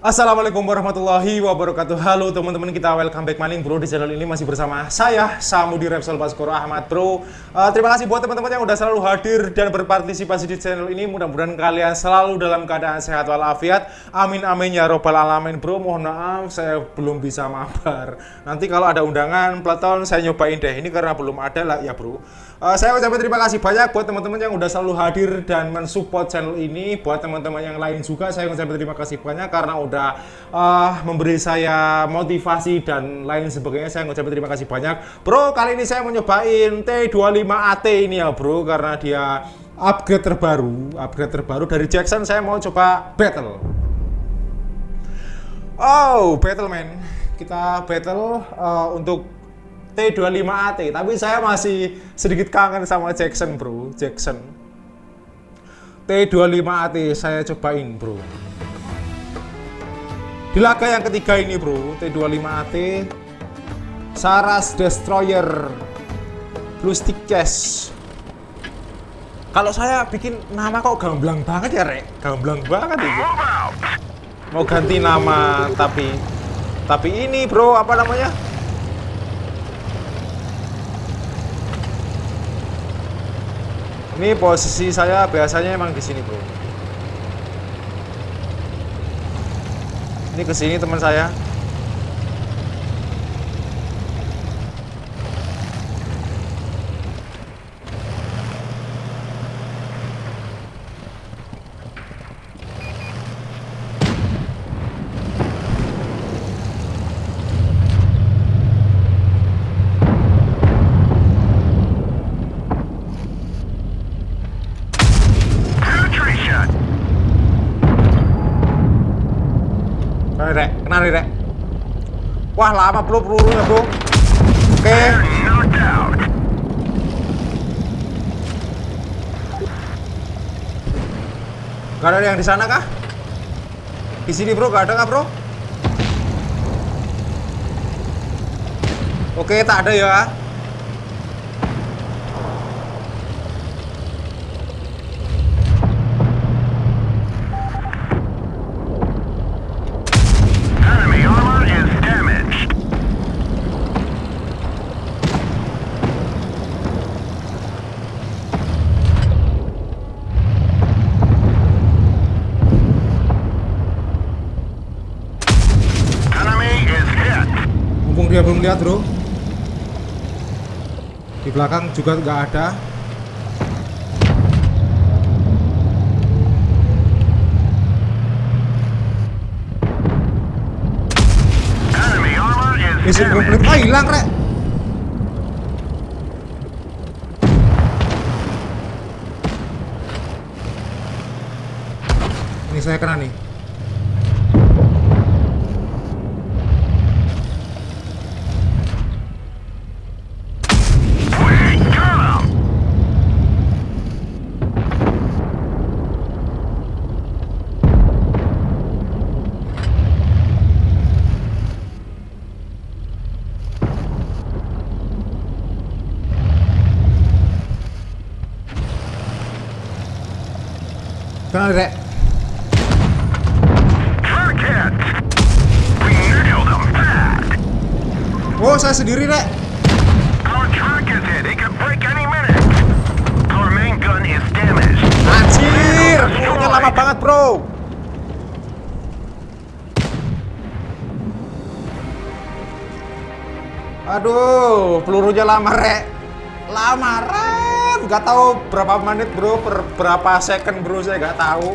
Assalamualaikum warahmatullahi wabarakatuh. Halo teman-teman kita welcome back maning bro Di channel ini masih bersama saya Samudi Repsol Baskoro Ahmad bro. Uh, Terima kasih buat teman-teman yang udah selalu hadir Dan berpartisipasi di channel ini. Mudah-mudahan kalian selalu dalam keadaan sehat walafiat. Amin amin ya robbal alamin bro. Mohon maaf saya belum bisa mabar. Nanti kalau ada undangan Platon saya nyobain deh. Ini karena belum ada lah ya bro. Uh, Saya ucapkan terima kasih banyak buat teman-teman yang udah selalu hadir Dan mensupport channel ini. Buat teman-teman yang lain juga Saya ucapkan terima kasih banyak karena udah uh, memberi saya motivasi dan lain sebagainya. Saya ngucapin terima kasih banyak. Bro, kali ini saya mau nyobain T25AT ini ya, Bro, karena dia upgrade terbaru, upgrade terbaru dari Jackson. Saya mau coba battle. Oh, battle man. Kita battle uh, untuk T25AT, tapi saya masih sedikit kangen sama Jackson, Bro. Jackson. T25AT saya cobain, Bro. Di laga yang ketiga ini bro, T25AT Saras Destroyer Blue Stick Chest Kalau saya bikin nama kok gamblang banget ya Rek? Gamblang banget itu. Mau ganti nama tapi Tapi ini bro, apa namanya? Ini posisi saya biasanya emang di sini bro Ini ke sini teman saya. Kena nih, Rek. Wah, lama bro pelurunya, bro. Oke. Gak ada yang di sana kah? Di sini, bro. Gak ada kah, bro? Oke, tak ada ya. Belum lihat bro. Di belakang juga nggak ada. Mesin komplit ah hilang rek. Ini saya kena nih Oh, saya sendiri, Rek. Anjir, pelurunya lama banget, bro. Aduh, pelurunya lama, Rek. Lama, Rek nggak tahu berapa menit bro. Per berapa second bro saya nggak tahu.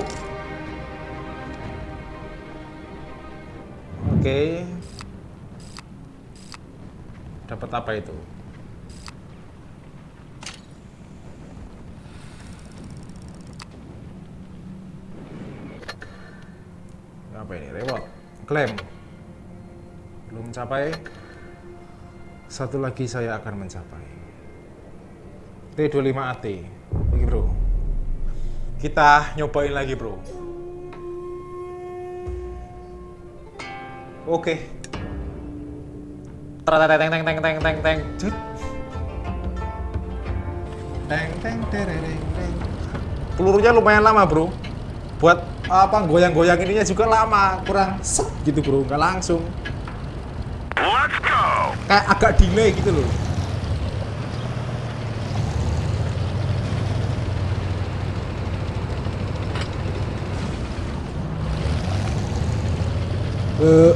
Oke. Okay. dapat apa itu? Apa ini? Reward klaim belum mencapai. Satu lagi saya akan mencapai T25AT Oke bro. Kita nyobain lagi bro. Oke. Teng teng teng teng teng teng. Teng. Teng teng teng teng. Pelurunya lumayan lama bro. Buat ah, apa goyang-goyang ininya juga lama. Kurang set gitu bro, nggak langsung. Let's go. Kayak agak delay gitu loh. Eh,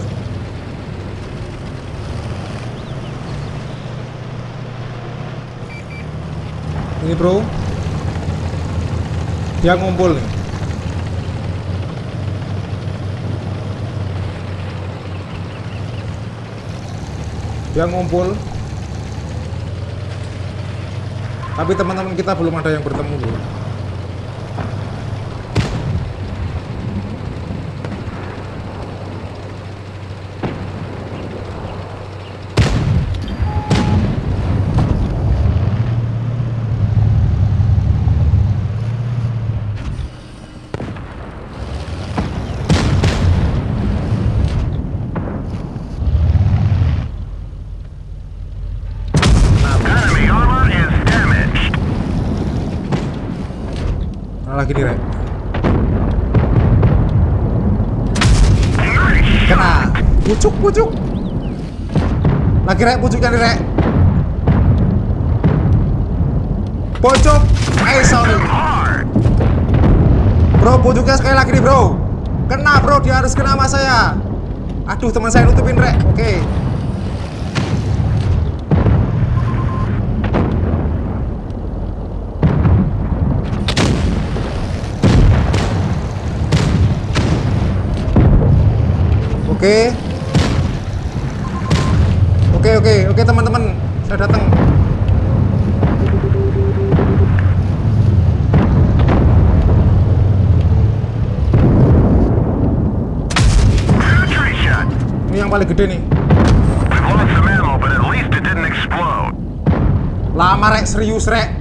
ini bro dia ngumpul nih. Dia ngumpul. Tapi teman-teman kita belum ada yang bertemu bro lagi nih shot. kena. Pucuk pucuk. Lagi rek pucuknya nih rek pojok eh sorry bro pucuknya sekali lagi nih bro. Kena bro. Dia harus kena sama saya. Aduh teman saya nutupin rek oke Oke. Oke oke oke teman-teman, saya datang. Ini yang paling gede nih. Lama rek, serius rek.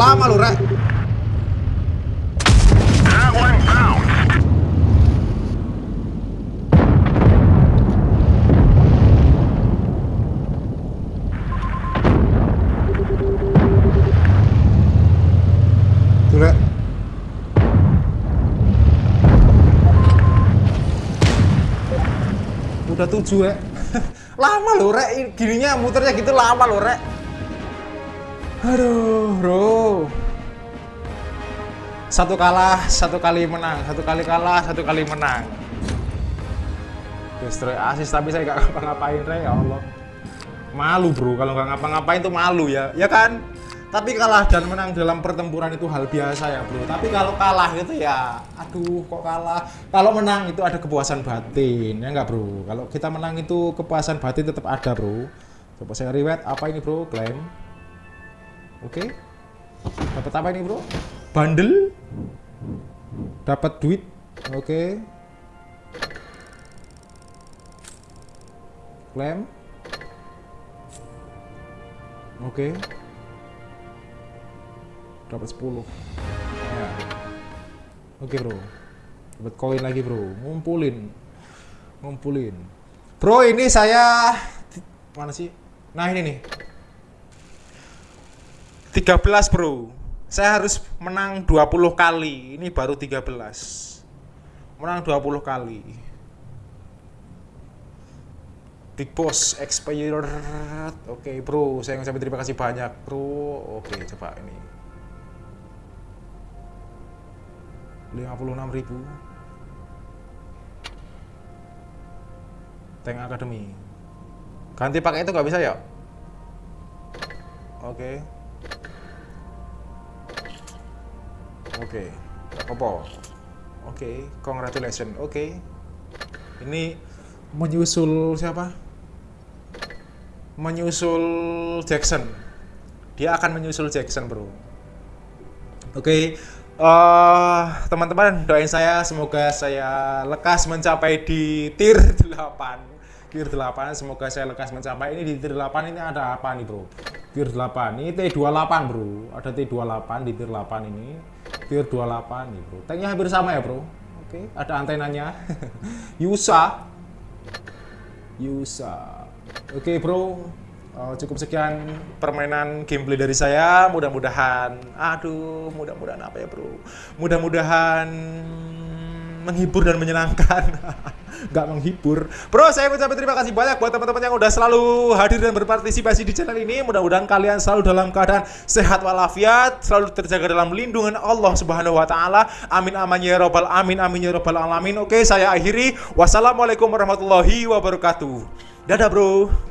Lama lu rek. Udah tujuh rek. lama lu rek, gininya muternya gitu lama lu rek. Aduh, bro. Satu kalah, satu kali menang, satu kali kalah, satu kali menang. Destroy asis tapi saya gak ngapa-ngapain Rek, ya Allah. Malu bro, kalau nggak ngapa-ngapain tuh malu ya, ya kan? Tapi kalah dan menang dalam pertempuran itu hal biasa ya bro. Tapi kalau kalah itu ya, aduh kok kalah. Kalau menang itu ada kepuasan batin, ya nggak bro? Kalau kita menang itu kepuasan batin tetap ada bro. Coba saya rewet, apa ini bro? Klaim. Oke. Dapat apa ini, Bro? Bundle. Dapat duit. Oke. Klaim. Oke. Dapat 10. Ya. Oke, Bro. Dapat koin lagi, Bro. Ngumpulin. Ngumpulin. Bro, ini saya mana sih? Nah, ini nih. 13 bro. Saya harus menang 20 kali. Ini baru 13 menang 20 kali. Big Boss expired. Oke bro. Saya ngucapin terima kasih banyak bro. Oke coba ini. 56 ribu. Tank Academy. Ganti pakai itu nggak bisa ya? Oke Oke, apa? Oke, congratulations. Oke. Ini menyusul siapa? Menyusul Jackson. Dia akan menyusul Jackson, Bro. Oke. eh, teman-teman, doain saya semoga saya lekas mencapai di tier 8 tier 8 semoga saya lekas mencapai ini di tier 8 ini ada apa nih bro tier 8 ini T28 bro ada T28 di tier 8 ini tier 28 nih bro tanknya hampir sama ya bro oke ada antenanya Yusa Yusa. Oke bro, Uh, cukup sekian permainan gameplay dari saya. Mudah-mudahan, aduh, mudah-mudahan apa ya bro? Mudah-mudahan menghibur dan menyenangkan. Gak menghibur. Bro, saya ucapkan terima kasih banyak buat teman-teman yang udah selalu hadir dan berpartisipasi di channel ini. Mudah-mudahan kalian selalu dalam keadaan sehat walafiat, selalu terjaga dalam lindungan Allah Subhanahu wa taala. Amin amin ya robbal amin amin ya robbal alamin. Oke, saya akhiri. Wassalamualaikum warahmatullahi wabarakatuh. Dadah, Bro.